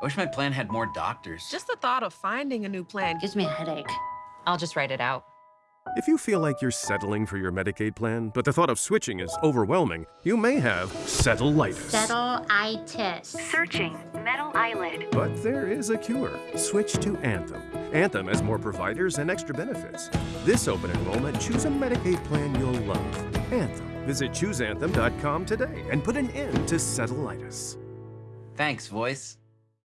I wish my plan had more doctors. Just the thought of finding a new plan Gives me a headache. I'll just write it out. If you feel like you're settling for your Medicaid plan, but the thought of switching is overwhelming, you may have settleitis. Settle-itis. Searching. Metal eyelid. But there is a cure. Switch to Anthem. Anthem has more providers and extra benefits. This open enrollment, choose a Medicaid plan you'll love. Anthem. Visit chooseanthem.com today and put an end to settleitis. Thanks, voice.